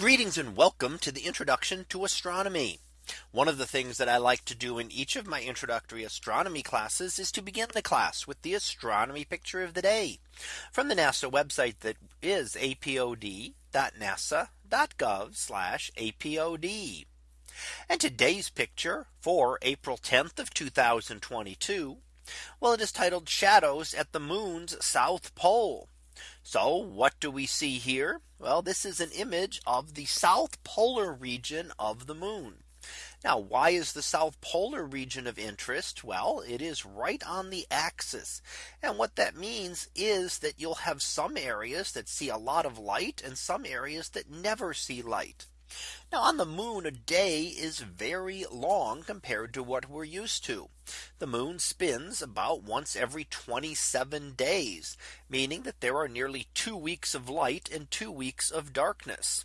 Greetings and welcome to the introduction to astronomy. One of the things that I like to do in each of my introductory astronomy classes is to begin the class with the astronomy picture of the day from the NASA website that is apod.nasa.gov apod. And today's picture for April 10th of 2022. Well, it is titled shadows at the moon's south pole. So what do we see here? Well, this is an image of the south polar region of the moon. Now, why is the south polar region of interest? Well, it is right on the axis. And what that means is that you'll have some areas that see a lot of light and some areas that never see light. Now on the moon a day is very long compared to what we're used to. The moon spins about once every 27 days, meaning that there are nearly two weeks of light and two weeks of darkness.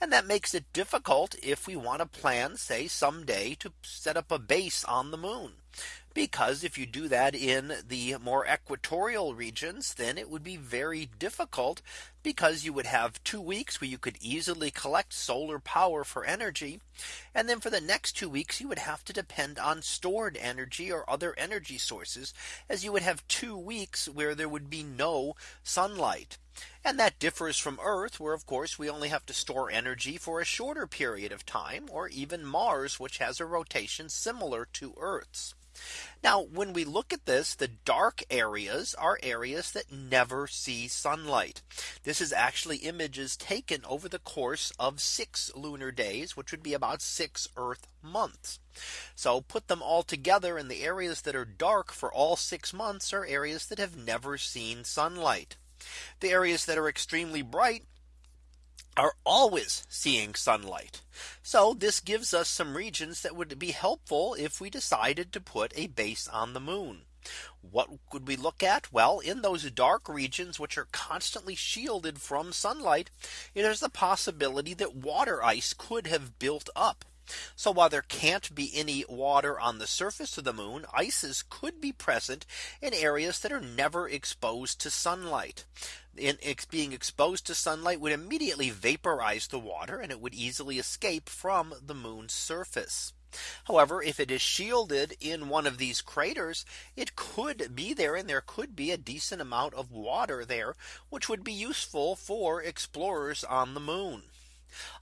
And that makes it difficult if we want to plan say someday to set up a base on the moon because if you do that in the more equatorial regions, then it would be very difficult because you would have two weeks where you could easily collect solar power for energy. And then for the next two weeks, you would have to depend on stored energy or other energy sources as you would have two weeks where there would be no sunlight. And that differs from Earth, where of course we only have to store energy for a shorter period of time, or even Mars, which has a rotation similar to Earth's. Now when we look at this, the dark areas are areas that never see sunlight. This is actually images taken over the course of six lunar days, which would be about six Earth months. So put them all together and the areas that are dark for all six months are areas that have never seen sunlight. The areas that are extremely bright are always seeing sunlight. So this gives us some regions that would be helpful if we decided to put a base on the moon. What could we look at? Well, in those dark regions, which are constantly shielded from sunlight, there's the possibility that water ice could have built up. So while there can't be any water on the surface of the moon, ices could be present in areas that are never exposed to sunlight. In being exposed to sunlight would immediately vaporize the water and it would easily escape from the moon's surface. However, if it is shielded in one of these craters, it could be there and there could be a decent amount of water there, which would be useful for explorers on the moon.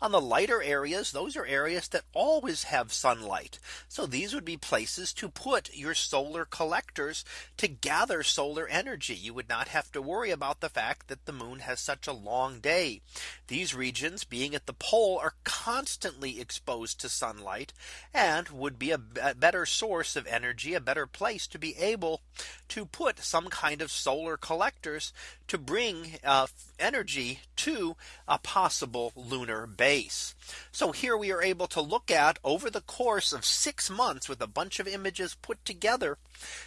On the lighter areas, those are areas that always have sunlight. So these would be places to put your solar collectors to gather solar energy. You would not have to worry about the fact that the moon has such a long day. These regions being at the pole are constantly exposed to sunlight and would be a better source of energy, a better place to be able to put some kind of solar collectors to bring uh, energy to a possible lunar base. So here we are able to look at over the course of six months with a bunch of images put together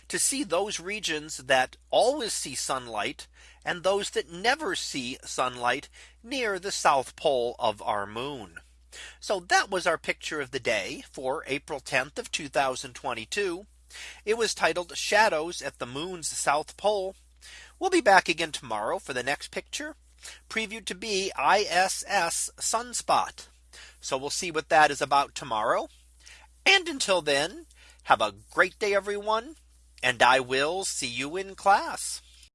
to see those regions that always see sunlight and those that never see sunlight near the south pole of our moon. So that was our picture of the day for April 10th of 2022. It was titled shadows at the moon's south pole. We'll be back again tomorrow for the next picture previewed to be ISS sunspot. So we'll see what that is about tomorrow. And until then, have a great day, everyone. And I will see you in class.